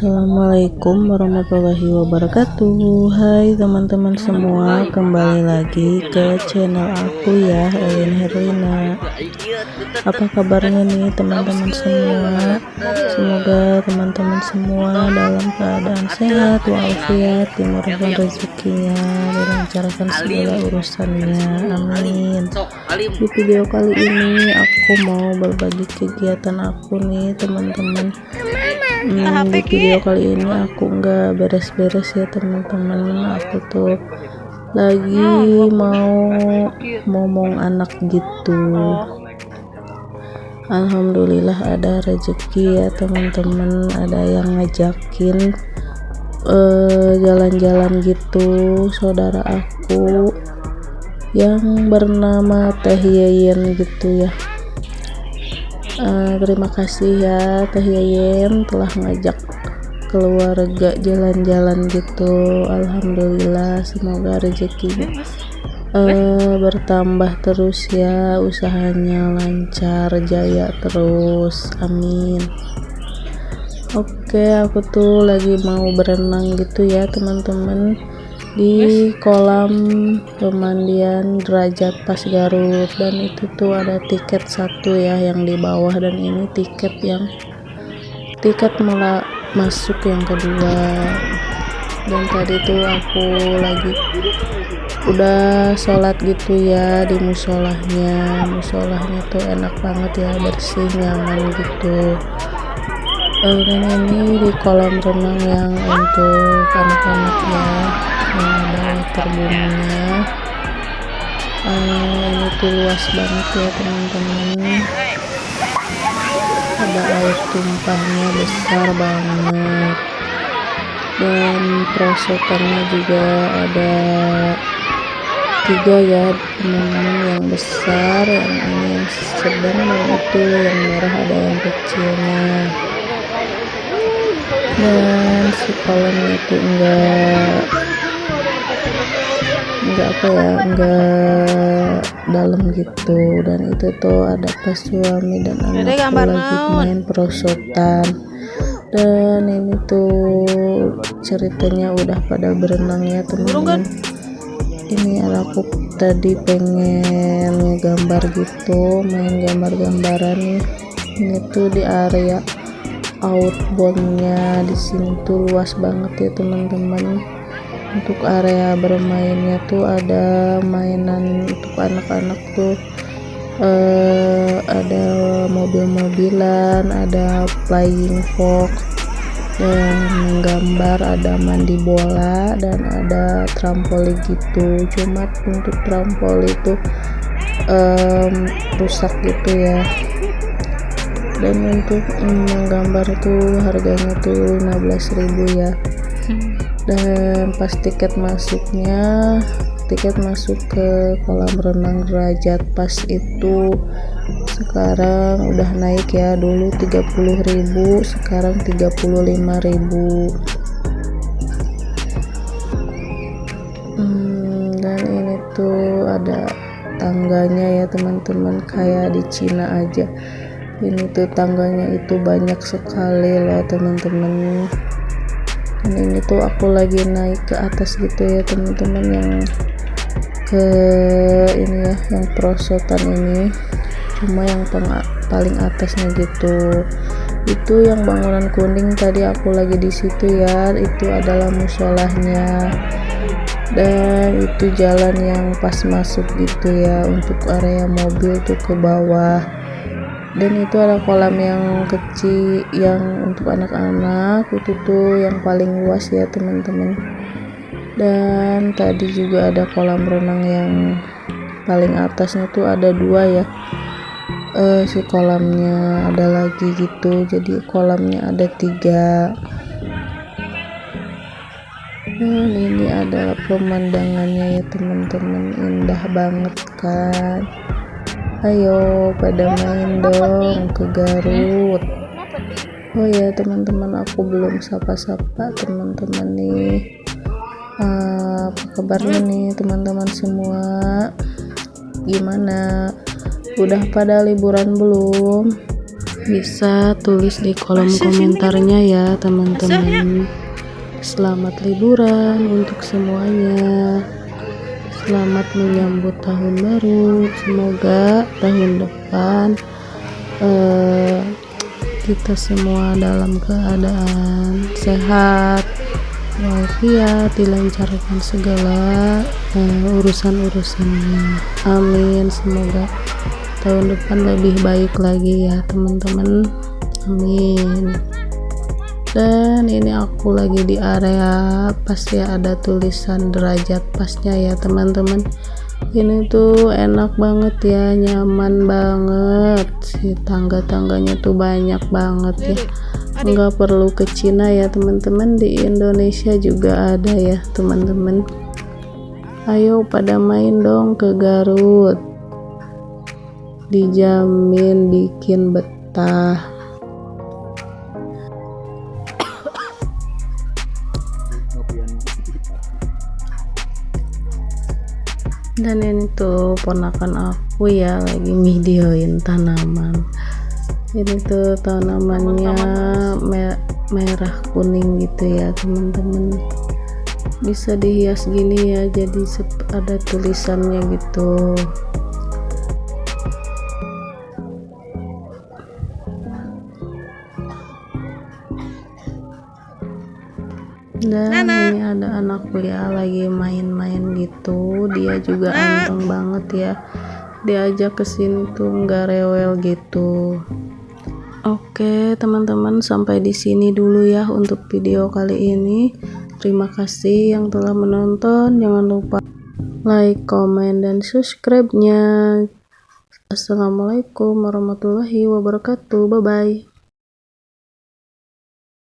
Assalamualaikum warahmatullahi wabarakatuh. Hai teman-teman semua Kembali lagi ke channel aku ya Elin Herlina. Apa kabarnya nih teman-teman semua? Semoga teman-teman semua Dalam keadaan sehat Walafiat Dimurahkan rezekinya Dilancarkan segala urusannya. Amin. Di video kali ini Aku mau berbagi kegiatan aku nih teman-teman hmm, di video kali ini aku nggak beres-beres ya teman-teman. Aku tuh lagi mau ngomong anak gitu. Alhamdulillah ada rezeki ya teman-teman. Ada yang ngajakin eh, jalan-jalan uh, gitu. Saudara aku yang bernama Teh Yeyen gitu ya uh, terima kasih ya Teh Yayen telah ngajak keluarga jalan-jalan gitu. Alhamdulillah semoga rezekinya uh, bertambah terus ya. Usahanya lancar jaya terus. Amin. Oke aku tuh lagi mau berenang gitu ya teman-teman di kolam pemandian derajat pas Garut. Dan itu tuh ada tiket satu ya yang di bawah. Dan ini tiket yang tiket malah masuk yang kedua. Dan tadi tuh aku lagi udah sholat gitu ya di musolahnya. Musolahnya tuh enak banget ya bersih nyaman gitu. Dan ini di kolam renang yang untuk anak-anaknya ada terbunganya uh, ini tuh luas banget ya teman-teman. Ada air tumpahnya besar banget. Dan perosotannya juga ada tiga ya teman-teman yang besar yang ini yang sedang dan itu yang merah ada yang kecilnya dan si kolamnya itu enggak enggak apa ya enggak dalam gitu. Dan itu tuh ada pas suami dan anak lagi main perosotan dan ini tuh ceritanya udah pada berenang ya teman-teman. Ini aku tadi pengen ngegambar gitu main gambar-gambaran ini tuh di area outboundnya di sini tuh luas banget ya teman-teman untuk area bermainnya tuh ada mainan untuk anak-anak tuh. Uh, ada mobil-mobilan ada flying fox dan menggambar ada mandi bola dan ada trampoli gitu. Cuma untuk trampoli itu um, rusak gitu ya. Dan untuk menggambar tuh harganya tuh 15.000 ya dan pas tiket masuknya tiket masuk ke kolam renang derajat pas itu sekarang udah naik ya dulu 30.000 sekarang 35.000 hmm, dan ini tuh ada tangganya ya teman-teman kayak di Cina aja. Ini tuh tangganya itu banyak sekali loh teman-teman dan ini tuh aku lagi naik ke atas gitu ya teman-teman yang ke ini ya yang perosotan ini. Cuma yang paling atasnya gitu. Itu yang bangunan kuning tadi aku lagi di situ ya itu adalah musolahnya. Dan itu jalan yang pas masuk gitu ya untuk area mobil tuh ke bawah dan itu ada kolam yang kecil yang untuk anak-anak. Itu tuh yang paling luas ya teman-teman. Dan tadi juga ada kolam renang yang paling atasnya tuh ada dua ya. Uh, si kolamnya ada lagi gitu. Jadi kolamnya ada tiga. Dan ini adalah pemandangannya ya teman-teman. Indah banget kan ayo pada main dong ke Garut. Oh ya teman-teman aku belum sapa-sapa teman-teman nih. Uh, apa kabarnya nih teman-teman semua? Gimana? Udah pada liburan belum? Bisa tulis di kolom komentarnya ya. teman-teman. Selamat liburan untuk semuanya selamat menyambut tahun baru. Semoga tahun depan eh, kita semua dalam keadaan sehat walafiat dilancarkan segala uh, urusan-urusannya. Amin. Semoga tahun depan lebih baik lagi ya teman-teman. Amin dan ini aku lagi di area pas ya ada tulisan derajat pasnya ya teman-teman. Ini tuh enak banget ya nyaman banget. Si tangga-tangganya tuh banyak banget ya. Nggak perlu ke Cina ya teman-teman. Di Indonesia juga ada ya teman-teman. Ayo pada main dong ke Garut. Dijamin bikin betah dan ini tuh ponakan aku ya lagi videoin tanaman. Ini tuh tanamannya merah kuning gitu ya teman-teman. Bisa dihias gini ya jadi ada tulisannya gitu dan Nana. ini ada anakku ya lagi main-main gitu. Dia juga anteng banget ya. Diajak ke sini tuh nggak rewel gitu. Oke teman-teman sampai di sini dulu ya untuk video kali ini. Terima kasih yang telah menonton. Jangan lupa like comment dan subscribe nya Assalamualaikum warahmatullahi wabarakatuh. Bye bye